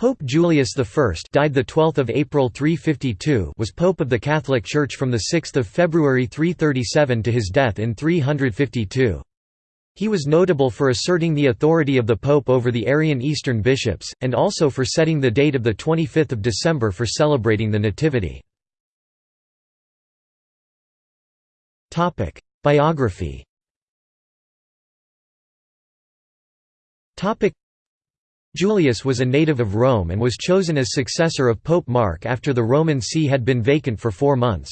Pope Julius I died the 12th of April 352 was pope of the Catholic Church from the 6th of February 337 to his death in 352. He was notable for asserting the authority of the pope over the Arian Eastern bishops and also for setting the date of the 25th of December for celebrating the Nativity. Topic: Biography. Topic: Julius was a native of Rome and was chosen as successor of Pope Mark after the Roman see had been vacant for four months.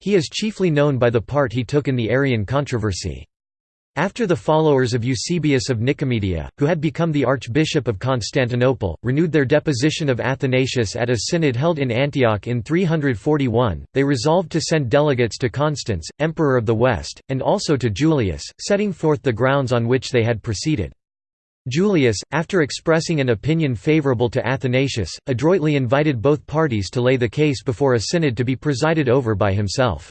He is chiefly known by the part he took in the Arian controversy. After the followers of Eusebius of Nicomedia, who had become the Archbishop of Constantinople, renewed their deposition of Athanasius at a synod held in Antioch in 341, they resolved to send delegates to Constans, Emperor of the West, and also to Julius, setting forth the grounds on which they had proceeded. Julius, after expressing an opinion favorable to Athanasius, adroitly invited both parties to lay the case before a synod to be presided over by himself.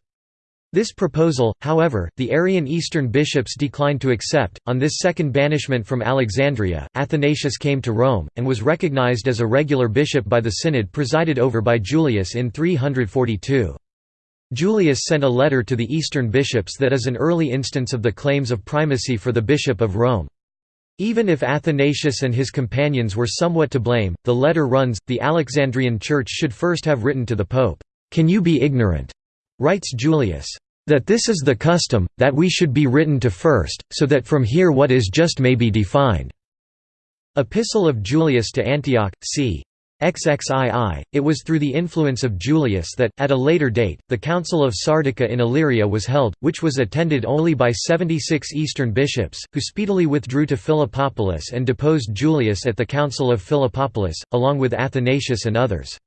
This proposal, however, the Arian Eastern bishops declined to accept. On this second banishment from Alexandria, Athanasius came to Rome, and was recognized as a regular bishop by the synod presided over by Julius in 342. Julius sent a letter to the Eastern bishops that is an early instance of the claims of primacy for the Bishop of Rome. Even if Athanasius and his companions were somewhat to blame, the letter runs, the Alexandrian Church should first have written to the Pope, "'Can you be ignorant?' writes Julius. That this is the custom, that we should be written to first, so that from here what is just may be defined." Epistle of Julius to Antioch, c. XXII, it was through the influence of Julius that, at a later date, the Council of Sardica in Illyria was held, which was attended only by 76 Eastern bishops, who speedily withdrew to Philippopolis and deposed Julius at the Council of Philippopolis, along with Athanasius and others.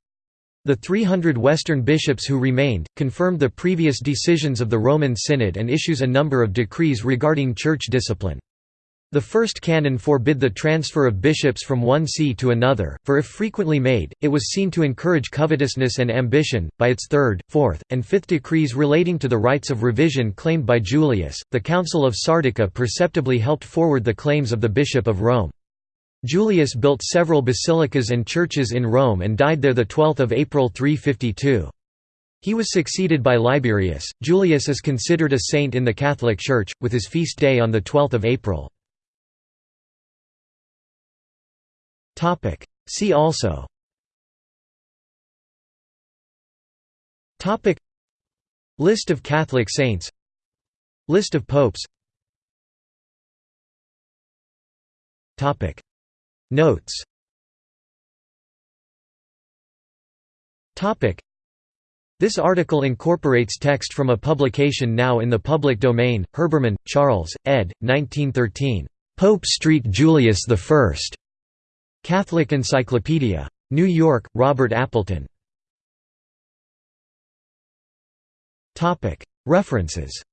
The 300 Western bishops who remained, confirmed the previous decisions of the Roman Synod and issues a number of decrees regarding church discipline. The first canon forbid the transfer of bishops from one see to another, for if frequently made, it was seen to encourage covetousness and ambition. By its third, fourth, and fifth decrees relating to the rights of revision claimed by Julius, the Council of Sardica perceptibly helped forward the claims of the Bishop of Rome. Julius built several basilicas and churches in Rome and died there 12 April 352. He was succeeded by Liberius. Julius is considered a saint in the Catholic Church, with his feast day on 12 April. Topic. See also Topic List of Catholic saints List of popes Topic Notes Topic This article incorporates text from a publication now in the public domain, Herbermann, Charles, ed. 1913. Pope Street Julius I. Catholic Encyclopedia. New York, Robert Appleton. References.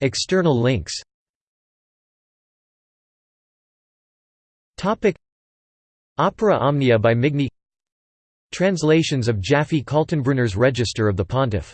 External links. Opera Omnia by Migne Translations of Jaffe Kaltenbrunner's Register of the Pontiff